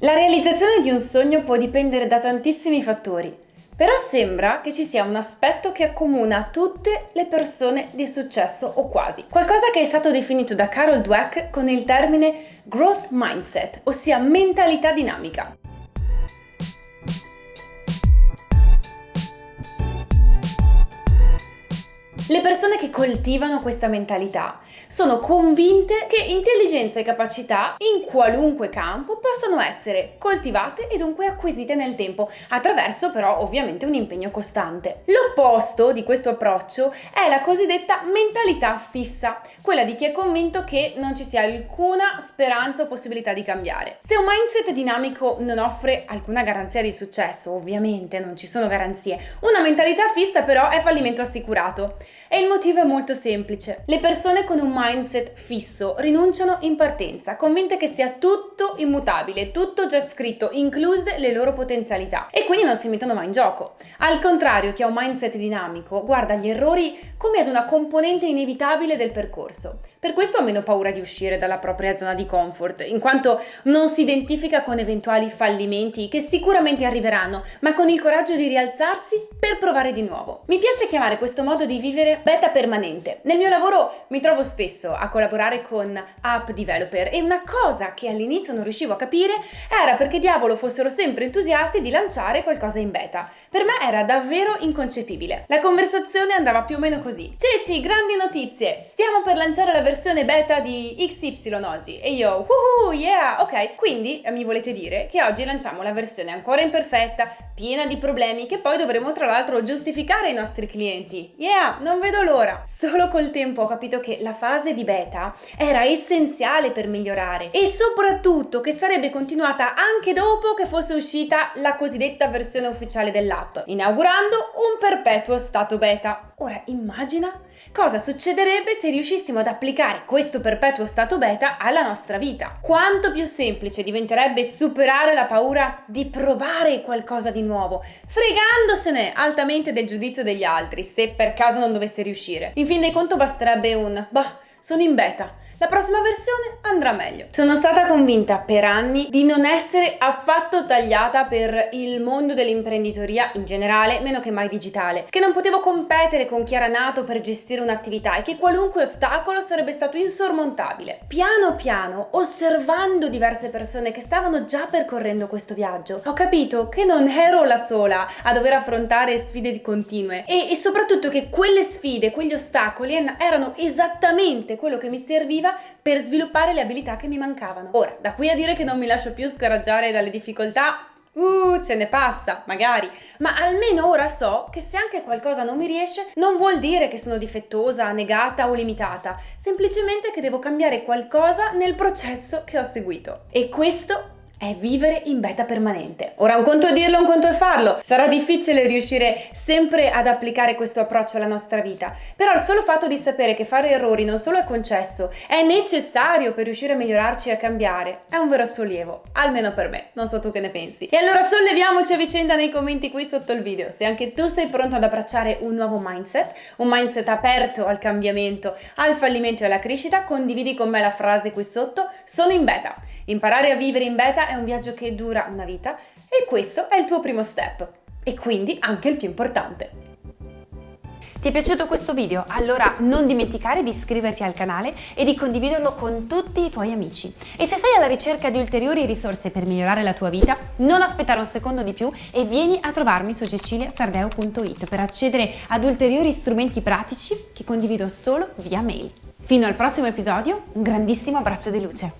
La realizzazione di un sogno può dipendere da tantissimi fattori, però sembra che ci sia un aspetto che accomuna tutte le persone di successo o quasi. Qualcosa che è stato definito da Carol Dweck con il termine growth mindset, ossia mentalità dinamica. Le persone che coltivano questa mentalità sono convinte che intelligenza e capacità in qualunque campo possano essere coltivate e dunque acquisite nel tempo, attraverso però ovviamente un impegno costante. L'opposto di questo approccio è la cosiddetta mentalità fissa, quella di chi è convinto che non ci sia alcuna speranza o possibilità di cambiare. Se un mindset dinamico non offre alcuna garanzia di successo, ovviamente non ci sono garanzie, una mentalità fissa però è fallimento assicurato. E il motivo è molto semplice. Le persone con un mindset fisso rinunciano in partenza, convinte che sia tutto immutabile, tutto già scritto, incluse le loro potenzialità. E quindi non si mettono mai in gioco. Al contrario, chi ha un mindset dinamico guarda gli errori come ad una componente inevitabile del percorso. Per questo ha meno paura di uscire dalla propria zona di comfort, in quanto non si identifica con eventuali fallimenti che sicuramente arriveranno, ma con il coraggio di rialzarsi per provare di nuovo. Mi piace chiamare questo modo di vivere beta permanente. Nel mio lavoro mi trovo spesso a collaborare con app developer e una cosa che all'inizio non riuscivo a capire era perché diavolo fossero sempre entusiasti di lanciare qualcosa in beta. Per me era davvero inconcepibile. La conversazione andava più o meno così. Ceci, grandi notizie! Stiamo per lanciare la versione beta di XY oggi e io, woohoo, yeah, ok. Quindi mi volete dire che oggi lanciamo la versione ancora imperfetta, piena di problemi, che poi dovremo tra l'altro giustificare ai nostri clienti. Yeah, non vedo l'ora. Solo col tempo ho capito che la fase di beta era essenziale per migliorare e soprattutto che sarebbe continuata anche dopo che fosse uscita la cosiddetta versione ufficiale dell'app, inaugurando un perpetuo stato beta. Ora immagina cosa succederebbe se riuscissimo ad applicare questo perpetuo stato beta alla nostra vita. Quanto più semplice diventerebbe superare la paura di provare qualcosa di nuovo, fregandosene altamente del giudizio degli altri se per caso non dovesse riuscire. In fin dei conti basterebbe un bah, sono in beta, la prossima versione andrà meglio. Sono stata convinta per anni di non essere affatto tagliata per il mondo dell'imprenditoria in generale, meno che mai digitale, che non potevo competere con chi era nato per gestire un'attività e che qualunque ostacolo sarebbe stato insormontabile. Piano piano, osservando diverse persone che stavano già percorrendo questo viaggio, ho capito che non ero la sola a dover affrontare sfide continue e, e soprattutto che quelle sfide, quegli ostacoli erano esattamente quello che mi serviva per sviluppare le abilità che mi mancavano. Ora, da qui a dire che non mi lascio più scoraggiare dalle difficoltà, Uh, ce ne passa, magari, ma almeno ora so che se anche qualcosa non mi riesce non vuol dire che sono difettosa, negata o limitata, semplicemente che devo cambiare qualcosa nel processo che ho seguito. E questo è vivere in beta permanente. Ora un conto è dirlo, un conto è farlo. Sarà difficile riuscire sempre ad applicare questo approccio alla nostra vita, però il solo fatto di sapere che fare errori non solo è concesso, è necessario per riuscire a migliorarci e a cambiare, è un vero sollievo, almeno per me, non so tu che ne pensi. E allora solleviamoci a vicenda nei commenti qui sotto il video, se anche tu sei pronto ad abbracciare un nuovo mindset, un mindset aperto al cambiamento, al fallimento e alla crescita, condividi con me la frase qui sotto, sono in beta. Imparare a vivere in beta è un viaggio che dura una vita e questo è il tuo primo step e quindi anche il più importante. Ti è piaciuto questo video? Allora non dimenticare di iscriverti al canale e di condividerlo con tutti i tuoi amici. E se sei alla ricerca di ulteriori risorse per migliorare la tua vita, non aspettare un secondo di più e vieni a trovarmi su ceciliasardeo.it per accedere ad ulteriori strumenti pratici che condivido solo via mail. Fino al prossimo episodio, un grandissimo abbraccio di luce.